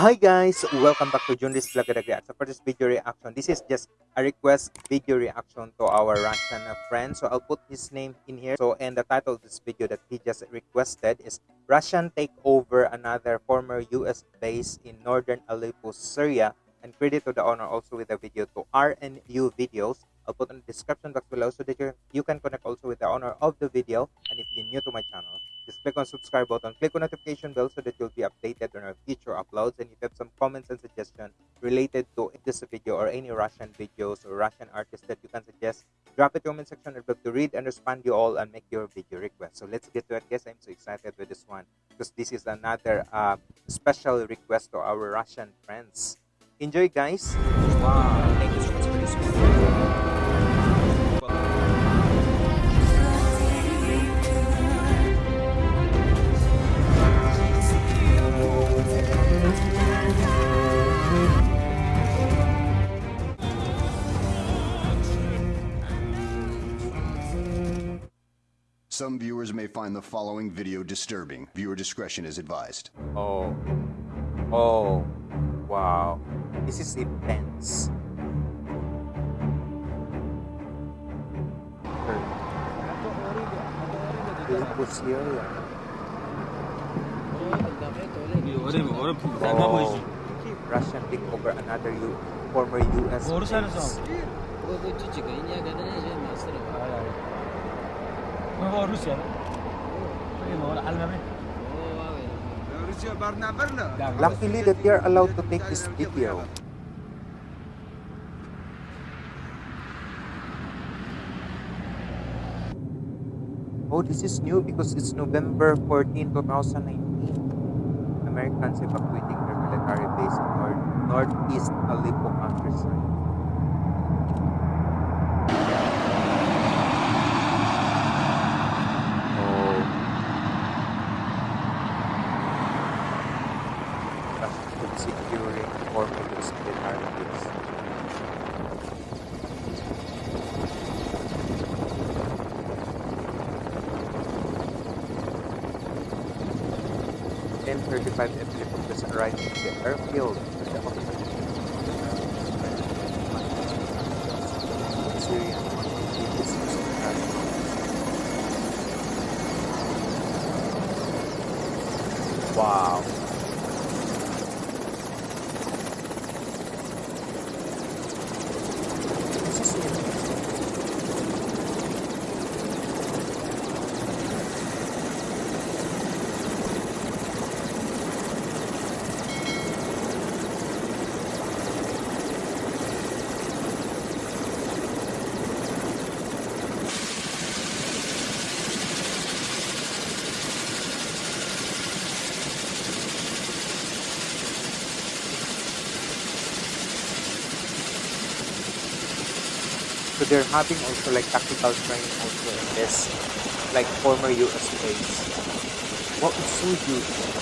Hi guys, welcome back to Junris Vlog Reaction. For this video reaction, this is just a request video reaction to our Russian friend. So I'll put his name in here. So and the title of this video that he just requested is Russian take over another former US base in northern Aleppo, Syria. And credit to the owner also with the video to RNU Videos. I'll put in the description box below so that you, you can connect also with the owner of the video. And if you're new to my channel, just click on subscribe button, click on notification bell so that you'll be updated on our future uploads. And if you have some comments and suggestions related to this video or any Russian videos or Russian artists that you can suggest, drop it in the comment section. I'd love to read and respond you all and make your video request. So let's get to it, guys. I'm so excited with this one because this is another uh, special request to our Russian friends. Enjoy, guys. Wow, Some viewers may find the following video disturbing. Viewer discretion is advised. Oh. Oh. Wow. This is intense. Aleppo Syria. Oh. Russian take over another U former US base. Luckily that they are allowed to take this video. Oh, this is new because it's November 14, 2019. Americans evacuating their military base in north, northeast Aleppo Mi-35 helicopters arrived at the airfield with the officers. Syria. So they're having also like tactical training also in this like former US base. Wow, it's so huge.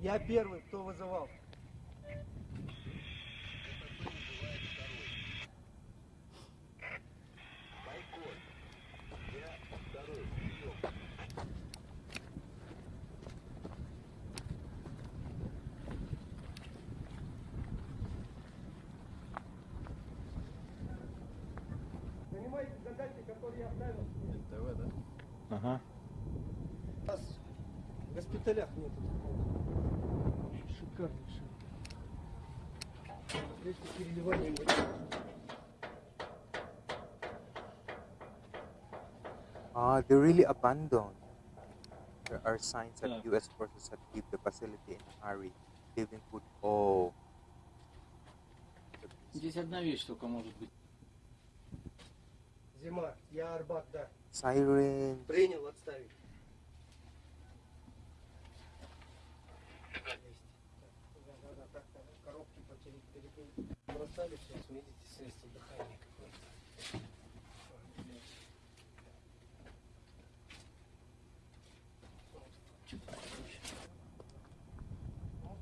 Я первый, кто вызывал. Понимаете задачи, которые я ставил? НТВ, да? Ага. У нас в госпиталях нету такого. Шикарнейший. Здесь переливания нет. Ah, they're really abandoned. There are signs that US forces had leave the facility in a hurry, leaving food. Oh. Здесь одна вещь только может быть. Зима. Я Арбат, да. Siren. Принял отставить. перекрыли. Бросали сейчас, видите, средство дыхания какое-то. Ой, блядь.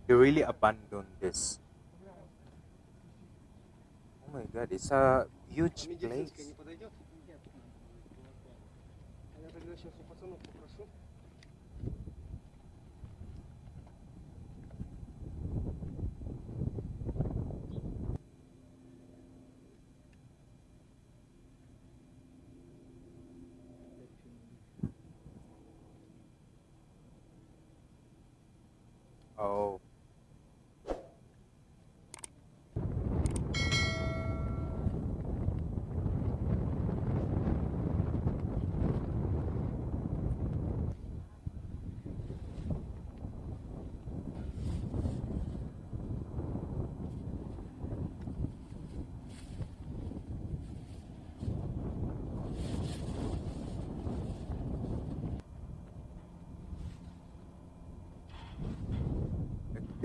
They really abandoned this. Oh my god, it's a huge Медицинская place.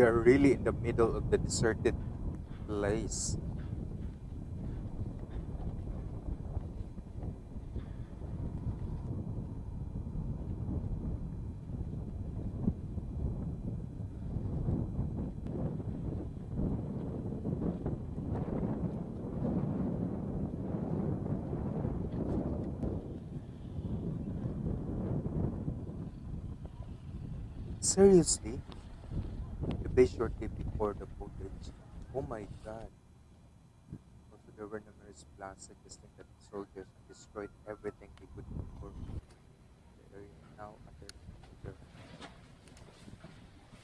They're really in the middle of the deserted place. Seriously? The day shortly before the footage. Oh my god. Also, there were numerous blasts suggesting that the soldiers destroyed everything they could before the area now under control.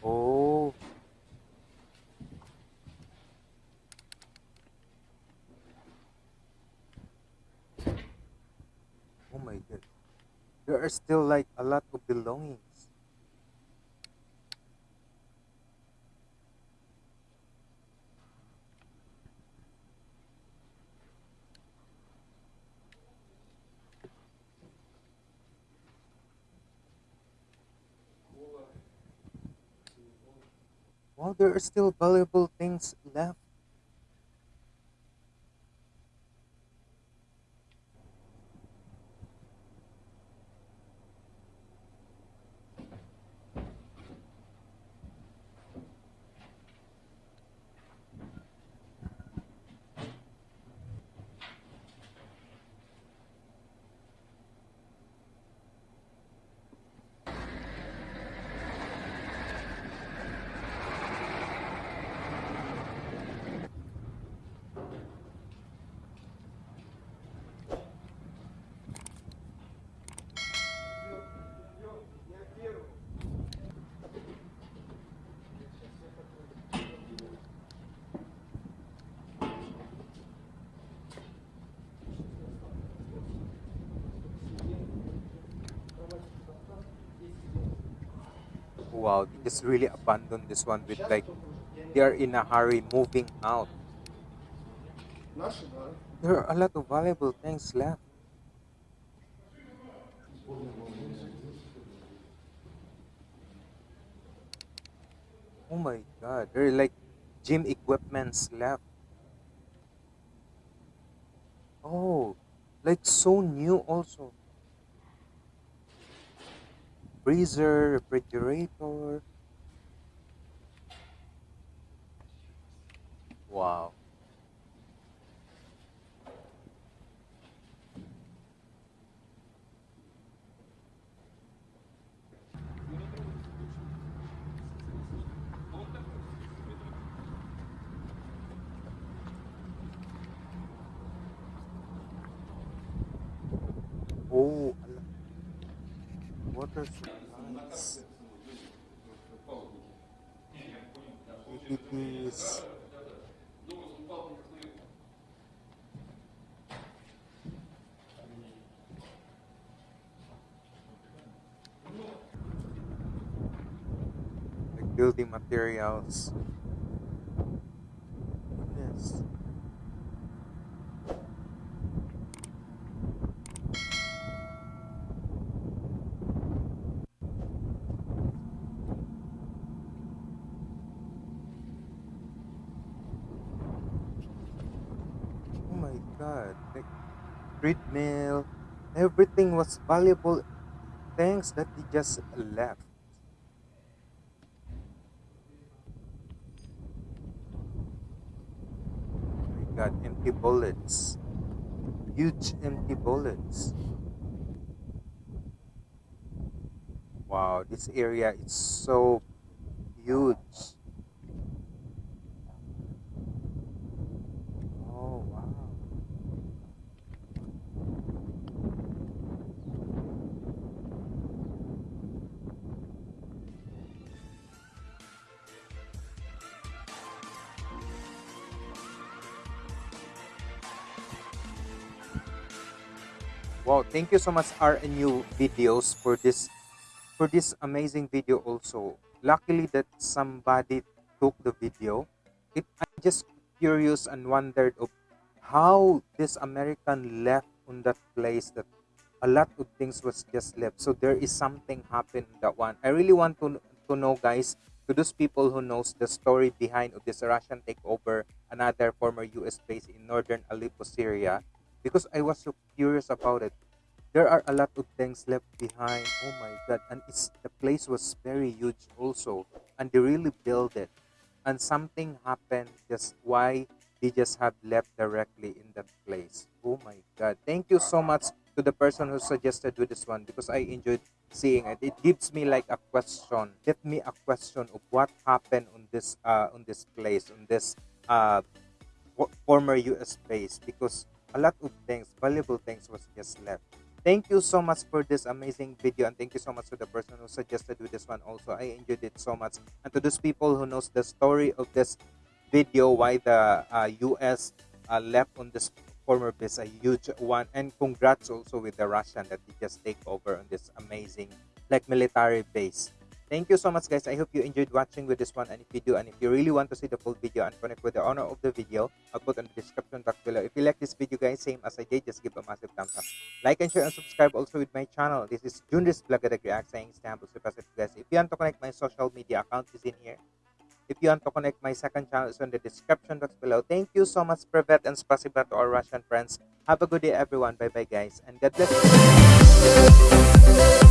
Oh. Oh my god. There are still like a lot of belongings. Wow, there are still valuable things left. wow just really abandon this one with like they are in a hurry moving out. There are a lot of valuable things left. Oh my god there are like gym equipments left. Oh like so new also. Freezer, refrigerator. Wow. Oh, water Utilities. Building materials. Treadmill, everything was valuable things that he just left. My God, empty bullets, huge empty bullets. Wow, this area is so huge. Wow, thank you so much RNU videos for this for this amazing video also. Luckily that somebody took the video. It I'm just curious and wondered of how this American left on that place that a lot of things was just left. So there is something happened that one. I really want to to know guys to those people who knows the story behind of this Russian takeover another former US base in northern Aleppo, Syria because I was so curious about it. There are a lot of things left behind. Oh my god! And it's the place was very huge also, and they really built it. And something happened. Just why they just have left directly in that place. Oh my god! Thank you so much to the person who suggested with this one because I enjoyed seeing it. It gives me like a question. Give me a question of what happened on this uh on this place on this uh former US base because a lot of things, valuable things was just left. Thank you so much for this amazing video and thank you so much to the person who suggested with this one also. I enjoyed it so much. And to those people who knows the story of this video, why the uh, US uh, left on this former base, a huge one. And congrats also with the Russian that they just take over on this amazing like military base. Thank you so much, guys. I hope you enjoyed watching with this one. And if you do, and if you really want to see the full video and connect with the owner of the video, I'll put in the description box below. If you like this video, guys, same as I did, just give a massive thumbs up. Like and share and subscribe also with my channel. This is Junris Blagadag React saying Istanbul Super guys. If you want to connect my social media account is in here. If you want to connect my second channel, is in the description box below. Thank you so much, Privet and Spasiba to our Russian friends. Have a good day, everyone. Bye bye, guys. And God bless you.